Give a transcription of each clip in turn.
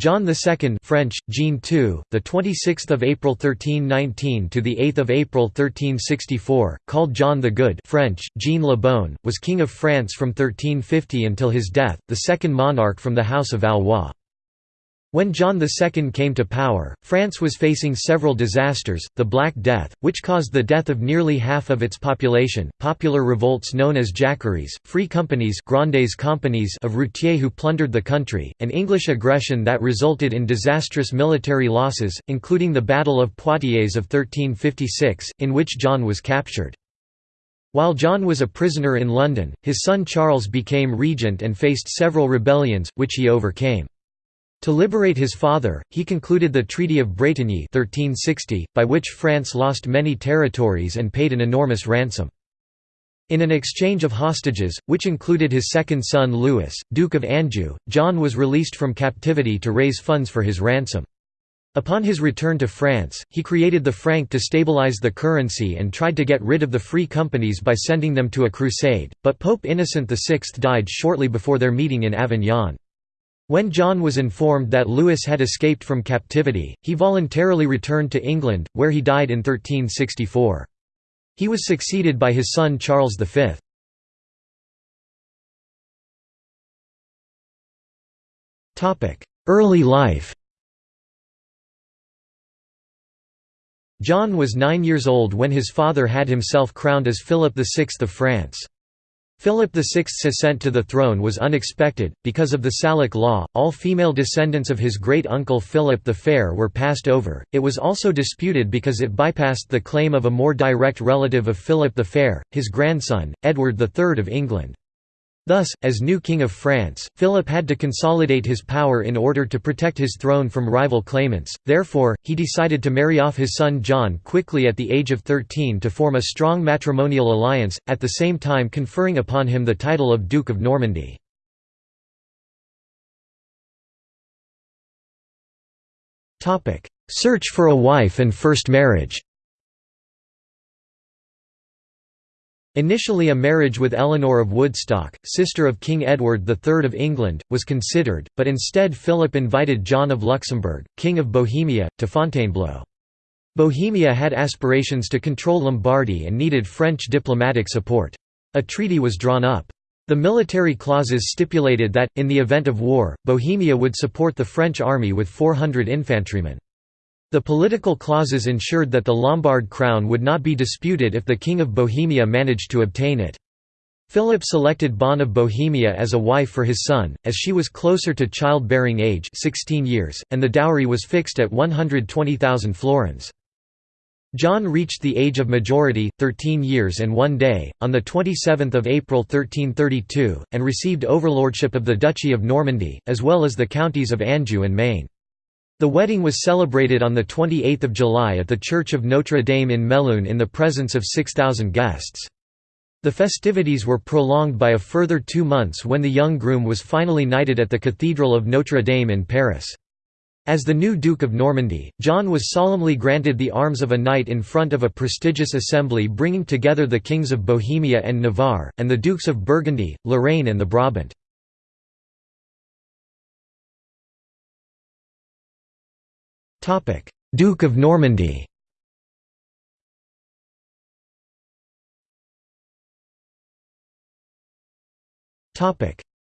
John II French, Jean II, the 26th of April 1319 to the 8th of April 1364, called John the Good French, Jean le Bon, was king of France from 1350 until his death, the second monarch from the House of Valois. When John II came to power, France was facing several disasters, the Black Death, which caused the death of nearly half of its population, popular revolts known as Jacqueries, free companies Grandes companies of routiers who plundered the country, and English aggression that resulted in disastrous military losses, including the Battle of Poitiers of 1356, in which John was captured. While John was a prisoner in London, his son Charles became regent and faced several rebellions, which he overcame. To liberate his father, he concluded the Treaty of Bretigny 1360, by which France lost many territories and paid an enormous ransom. In an exchange of hostages, which included his second son Louis, Duke of Anjou, John was released from captivity to raise funds for his ransom. Upon his return to France, he created the franc to stabilize the currency and tried to get rid of the free companies by sending them to a crusade, but Pope Innocent VI died shortly before their meeting in Avignon. When John was informed that Louis had escaped from captivity, he voluntarily returned to England, where he died in 1364. He was succeeded by his son Charles V. Early life John was nine years old when his father had himself crowned as Philip VI of France. Philip VI's ascent to the throne was unexpected, because of the Salic law, all female descendants of his great-uncle Philip the Fair were passed over, it was also disputed because it bypassed the claim of a more direct relative of Philip the Fair, his grandson, Edward III of England. Thus, as new King of France, Philip had to consolidate his power in order to protect his throne from rival claimants, therefore, he decided to marry off his son John quickly at the age of 13 to form a strong matrimonial alliance, at the same time conferring upon him the title of Duke of Normandy. Search for a wife and first marriage Initially a marriage with Eleanor of Woodstock, sister of King Edward III of England, was considered, but instead Philip invited John of Luxembourg, King of Bohemia, to Fontainebleau. Bohemia had aspirations to control Lombardy and needed French diplomatic support. A treaty was drawn up. The military clauses stipulated that, in the event of war, Bohemia would support the French army with 400 infantrymen. The political clauses ensured that the Lombard crown would not be disputed if the King of Bohemia managed to obtain it. Philip selected Bonne of Bohemia as a wife for his son, as she was closer to childbearing age 16 years, and the dowry was fixed at 120,000 florins. John reached the age of majority, 13 years and one day, on 27 April 1332, and received overlordship of the Duchy of Normandy, as well as the counties of Anjou and Maine. The wedding was celebrated on 28 July at the Church of Notre Dame in Melun in the presence of 6,000 guests. The festivities were prolonged by a further two months when the young groom was finally knighted at the Cathedral of Notre Dame in Paris. As the new Duke of Normandy, John was solemnly granted the arms of a knight in front of a prestigious assembly bringing together the kings of Bohemia and Navarre, and the dukes of Burgundy, Lorraine and the Brabant. Duke of Normandy.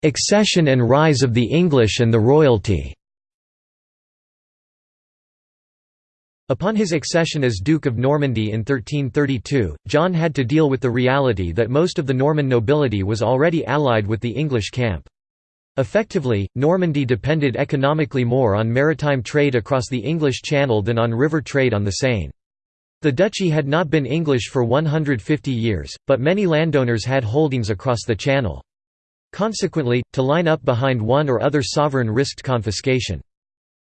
Accession and rise of the English and the royalty. Upon his accession as Duke of Normandy in 1332, John had to deal with the reality that most of the Norman nobility was already allied with the English camp. Effectively, Normandy depended economically more on maritime trade across the English Channel than on river trade on the Seine. The duchy had not been English for 150 years, but many landowners had holdings across the Channel. Consequently, to line up behind one or other sovereign risked confiscation.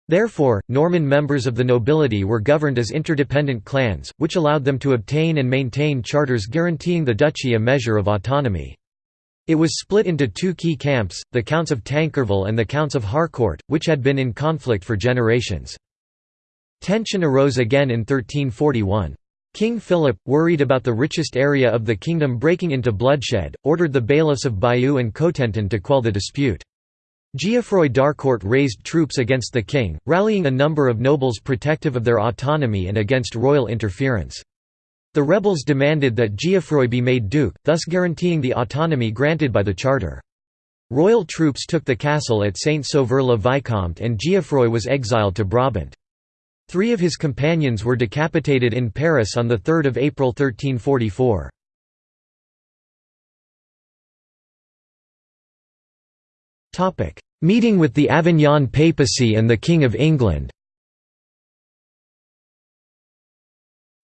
Therefore, Norman members of the nobility were governed as interdependent clans, which allowed them to obtain and maintain charters guaranteeing the duchy a measure of autonomy. It was split into two key camps, the Counts of Tankerville and the Counts of Harcourt, which had been in conflict for generations. Tension arose again in 1341. King Philip, worried about the richest area of the kingdom breaking into bloodshed, ordered the bailiffs of Bayeux and Cotentin to quell the dispute. Geoffroy d'Harcourt raised troops against the king, rallying a number of nobles protective of their autonomy and against royal interference. The rebels demanded that Geoffroy be made duke, thus guaranteeing the autonomy granted by the charter. Royal troops took the castle at Saint-Sauveur-le-Vicomte and Geoffroy was exiled to Brabant. Three of his companions were decapitated in Paris on 3 April 1344. Meeting with the Avignon papacy and the King of England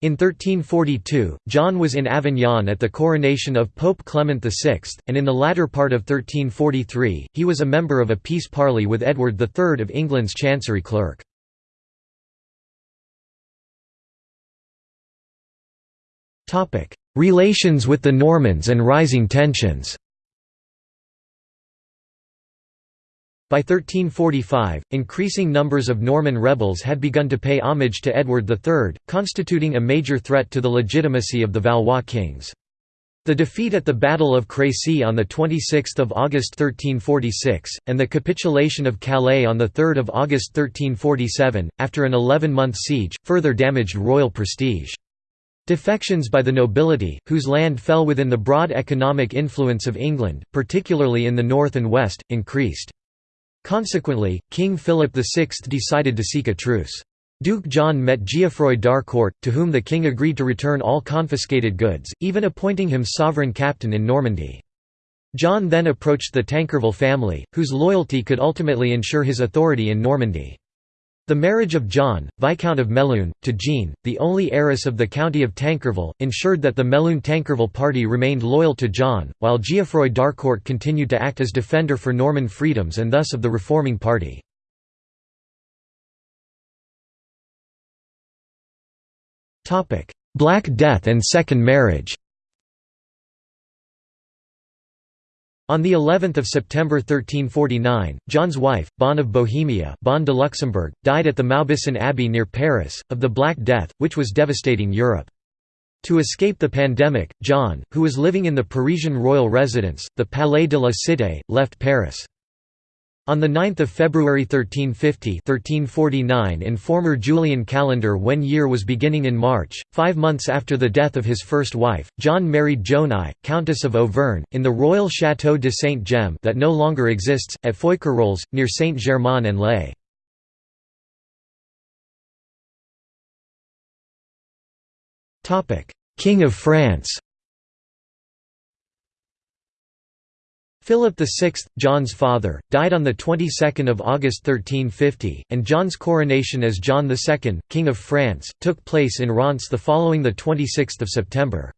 In 1342, John was in Avignon at the coronation of Pope Clement VI, and in the latter part of 1343, he was a member of a peace parley with Edward III of England's chancery clerk. Relations with the Normans and rising tensions By 1345, increasing numbers of Norman rebels had begun to pay homage to Edward III, constituting a major threat to the legitimacy of the Valois kings. The defeat at the Battle of Crécy on 26 August 1346, and the capitulation of Calais on 3 August 1347, after an 11-month siege, further damaged royal prestige. Defections by the nobility, whose land fell within the broad economic influence of England, particularly in the north and west, increased. Consequently, King Philip VI decided to seek a truce. Duke John met Geoffroy d'Harcourt, to whom the king agreed to return all confiscated goods, even appointing him sovereign captain in Normandy. John then approached the Tankerville family, whose loyalty could ultimately ensure his authority in Normandy. The marriage of John, Viscount of Melun, to Jean, the only heiress of the county of Tankerville, ensured that the Melun-Tankerville party remained loyal to John, while Geoffroy d'Harcourt continued to act as defender for Norman freedoms and thus of the reforming party. Black Death and second marriage On the 11th of September 1349, John's wife, Bonne of Bohemia, Bonne de Luxembourg, died at the Maubuisson Abbey near Paris of the Black Death, which was devastating Europe. To escape the pandemic, John, who was living in the Parisian royal residence, the Palais de la Cité, left Paris. On 9 February 1350 1349 in former Julian calendar when year was beginning in March, five months after the death of his first wife, John married Joan I, Countess of Auvergne, in the royal Château de Sainte-Gemme that no longer exists, at Feucherolles, near Saint-Germain-en-Laye. King of France Philip VI, John's father, died on the 22nd of August 1350, and John's coronation as John II, King of France, took place in Reims the following the 26th of September.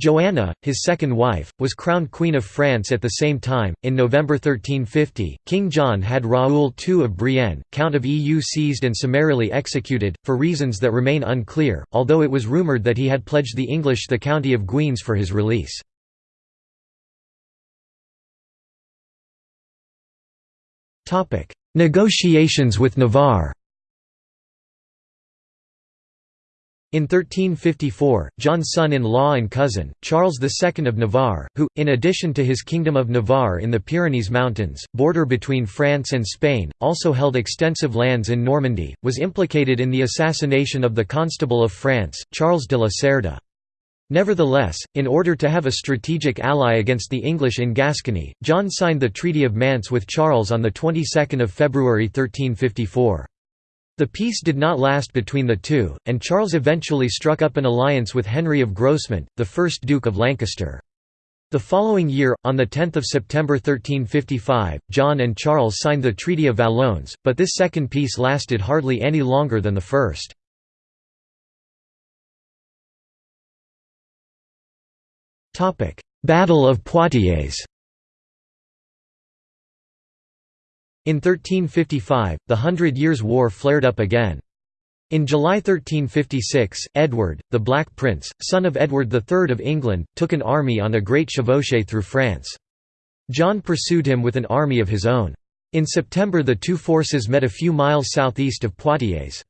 Joanna, his second wife, was crowned Queen of France at the same time. In November 1350, King John had Raoul II of Brienne, Count of Eu seized and summarily executed, for reasons that remain unclear, although it was rumoured that he had pledged the English the county of Guines for his release. Negotiations with Navarre In 1354, John's son-in-law and cousin, Charles II of Navarre, who, in addition to his Kingdom of Navarre in the Pyrenees Mountains, border between France and Spain, also held extensive lands in Normandy, was implicated in the assassination of the Constable of France, Charles de la Cerda. Nevertheless, in order to have a strategic ally against the English in Gascony, John signed the Treaty of Mantes with Charles on the 22nd of February 1354. The peace did not last between the two, and Charles eventually struck up an alliance with Henry of Grosmont, the first Duke of Lancaster. The following year, on 10 September 1355, John and Charles signed the Treaty of Valognes, but this second peace lasted hardly any longer than the first. Battle of Poitiers In 1355, the Hundred Years' War flared up again. In July 1356, Edward, the Black Prince, son of Edward III of England, took an army on a great chevauchée through France. John pursued him with an army of his own. In September the two forces met a few miles southeast of Poitiers.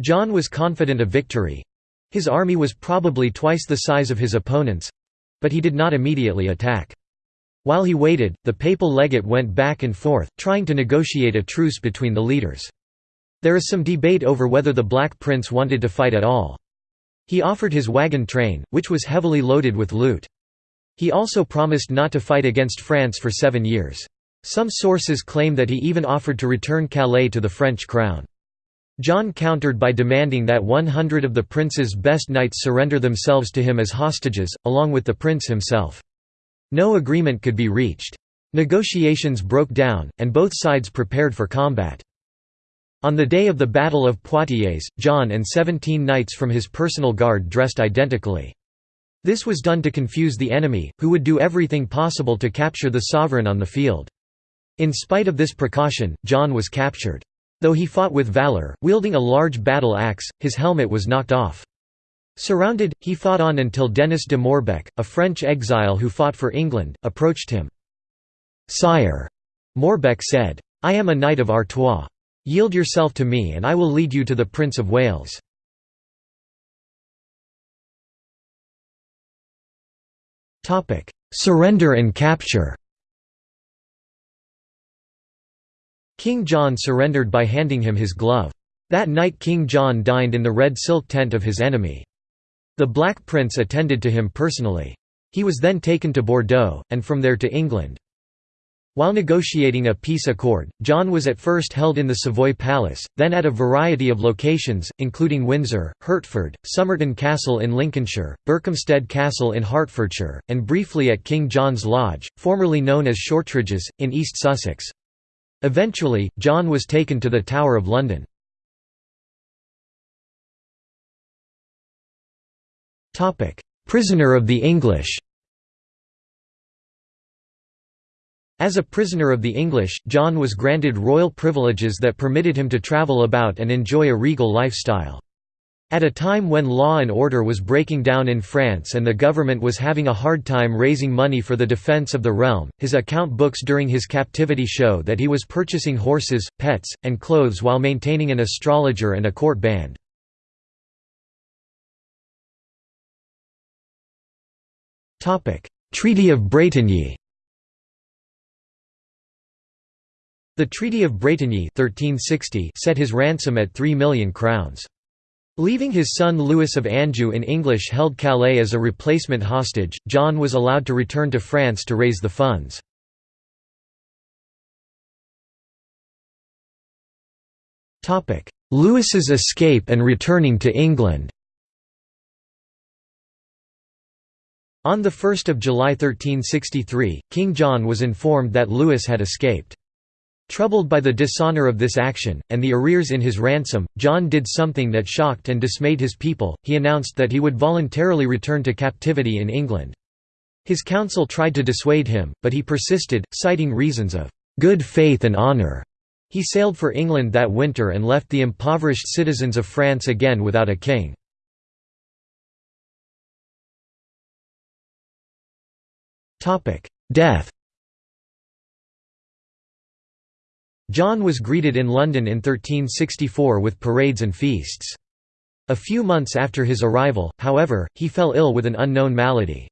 John was confident of victory. His army was probably twice the size of his opponent's, but he did not immediately attack. While he waited, the papal legate went back and forth, trying to negotiate a truce between the leaders. There is some debate over whether the Black Prince wanted to fight at all. He offered his wagon train, which was heavily loaded with loot. He also promised not to fight against France for seven years. Some sources claim that he even offered to return Calais to the French crown. John countered by demanding that 100 of the prince's best knights surrender themselves to him as hostages, along with the prince himself. No agreement could be reached. Negotiations broke down, and both sides prepared for combat. On the day of the Battle of Poitiers, John and 17 knights from his personal guard dressed identically. This was done to confuse the enemy, who would do everything possible to capture the sovereign on the field. In spite of this precaution, John was captured. Though he fought with valor, wielding a large battle axe, his helmet was knocked off. Surrounded, he fought on until Denis de Morbecque, a French exile who fought for England, approached him. "'Sire,' Morbecque said, "'I am a knight of Artois. Yield yourself to me and I will lead you to the Prince of Wales.' Surrender and capture King John surrendered by handing him his glove. That night King John dined in the red silk tent of his enemy. The Black Prince attended to him personally. He was then taken to Bordeaux, and from there to England. While negotiating a peace accord, John was at first held in the Savoy Palace, then at a variety of locations, including Windsor, Hertford, Somerton Castle in Lincolnshire, Berkhamsted Castle in Hertfordshire, and briefly at King John's Lodge, formerly known as Shortridge's, in East Sussex. Eventually, John was taken to the Tower of London. Prisoner of the English As a prisoner of the English, John was granted royal privileges that permitted him to travel about and enjoy a regal lifestyle. At a time when law and order was breaking down in France and the government was having a hard time raising money for the defense of the realm, his account books during his captivity show that he was purchasing horses, pets, and clothes while maintaining an astrologer and a court band. Treaty of Bretigny The Treaty of Bretigny 1360 set his ransom at three million crowns. Leaving his son Louis of Anjou in English-held Calais as a replacement hostage, John was allowed to return to France to raise the funds. Louis's escape and returning to England On 1 July 1363, King John was informed that Louis had escaped. Troubled by the dishonor of this action, and the arrears in his ransom, John did something that shocked and dismayed his people, he announced that he would voluntarily return to captivity in England. His council tried to dissuade him, but he persisted, citing reasons of "...good faith and honour." He sailed for England that winter and left the impoverished citizens of France again without a king. Death John was greeted in London in 1364 with parades and feasts. A few months after his arrival, however, he fell ill with an unknown malady.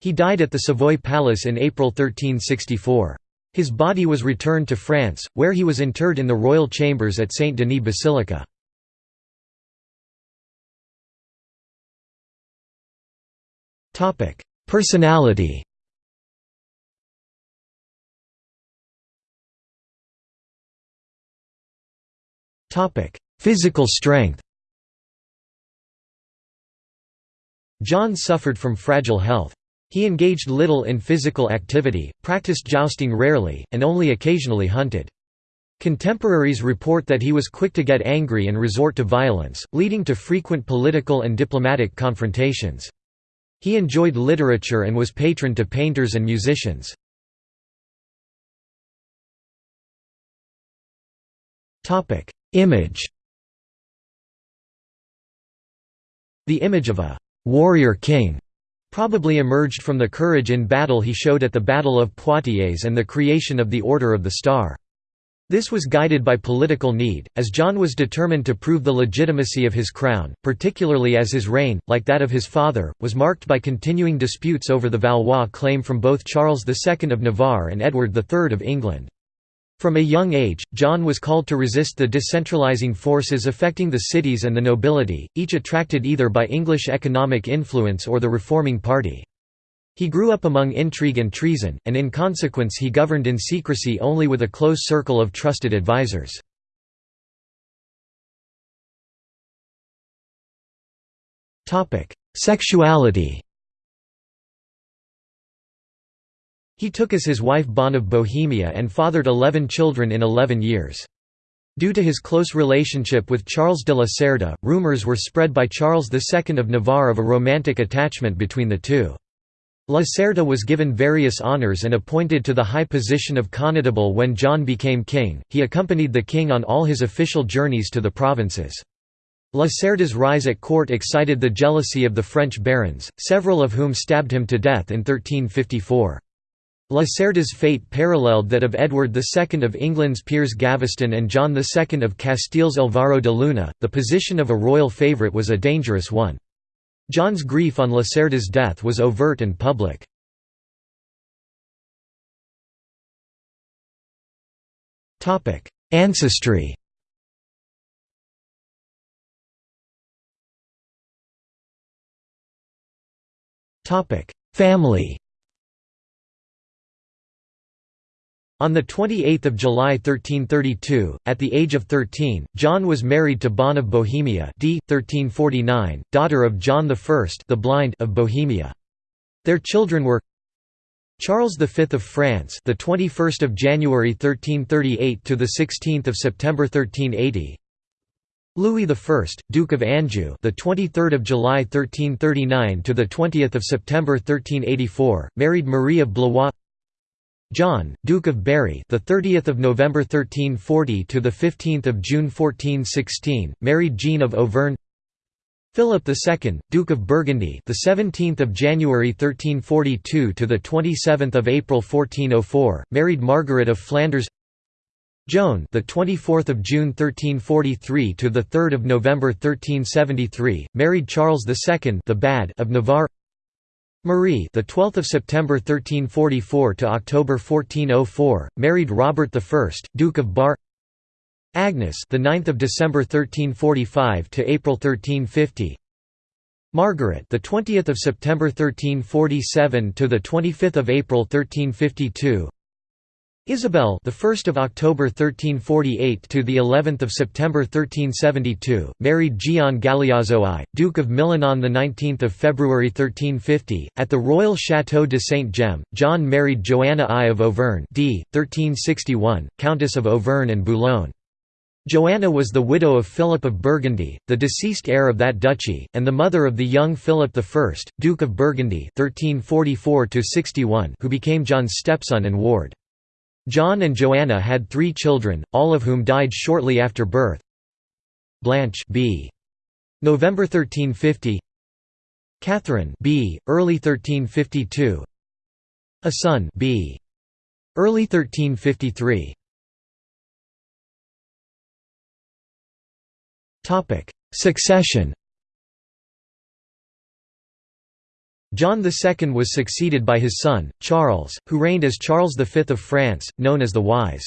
He died at the Savoy Palace in April 1364. His body was returned to France, where he was interred in the royal chambers at Saint Denis Basilica. Personality Topic: Physical strength. John suffered from fragile health. He engaged little in physical activity, practiced jousting rarely, and only occasionally hunted. Contemporaries report that he was quick to get angry and resort to violence, leading to frequent political and diplomatic confrontations. He enjoyed literature and was patron to painters and musicians. Image The image of a «warrior king» probably emerged from the courage in battle he showed at the Battle of Poitiers and the creation of the Order of the Star. This was guided by political need, as John was determined to prove the legitimacy of his crown, particularly as his reign, like that of his father, was marked by continuing disputes over the Valois claim from both Charles II of Navarre and Edward III of England. From a young age, John was called to resist the decentralizing forces affecting the cities and the nobility, each attracted either by English economic influence or the reforming party. He grew up among intrigue and treason, and in consequence he governed in secrecy only with a close circle of trusted advisers. Sexuality He took as his wife Bonne of Bohemia and fathered eleven children in eleven years. Due to his close relationship with Charles de la Cerda, rumours were spread by Charles II of Navarre of a romantic attachment between the two. La Cerda was given various honours and appointed to the high position of connétable when John became king. He accompanied the king on all his official journeys to the provinces. La Cerda's rise at court excited the jealousy of the French barons, several of whom stabbed him to death in 1354. La Cerda's fate paralleled that of Edward II of England's Piers Gaveston and John II of Castile's Alvaro de Luna. The position of a royal favourite was a dangerous one. John's grief on La Cerda's death was overt and public. Ancestry Family On 28 July 1332, at the age of 13, John was married to Bonne of Bohemia d. 1349, daughter of John I the Blind of Bohemia. Their children were Charles V of France, the 21st of January 1338 to the 16th of September 1380. Louis I, Duke of Anjou, the 23rd of July 1339 to the 20th of September 1384, married Marie of Blois. John, Duke of Berry, the 30th of November 1340 to the 15th of June 1416, married Jean of Auvergne. Philip II, Duke of Burgundy, the 17th of January 1342 to the 27th of April 1404, married Margaret of Flanders. Joan, the 24th of June 1343 to the 3rd of November 1373, married Charles II, the Bad of Navarre. Marie, the 12th of September 1344 to October 1404, married Robert I, Duke of Bar. Agnes, the 9th of December 1345 to April 1350. Margaret, the 20th of September 1347 to the 25th of April 1352. Isabel, the 1st of October 1348 to the 11th of September 1372, married Gian Galeazzo I, Duke of Milan on the 19th of February 1350. At the royal Château de Sainte-Gemme. John married Joanna I of Auvergne, d. 1361, Countess of Auvergne and Boulogne. Joanna was the widow of Philip of Burgundy, the deceased heir of that duchy, and the mother of the young Philip I, Duke of Burgundy (1344–61), who became John's stepson and ward. John and Joanna had three children, all of whom died shortly after birth. Blanche b. November 1350 Catherine b. early 1352 A son b. early 1353 Topic Succession John II was succeeded by his son, Charles, who reigned as Charles V of France, known as the Wise.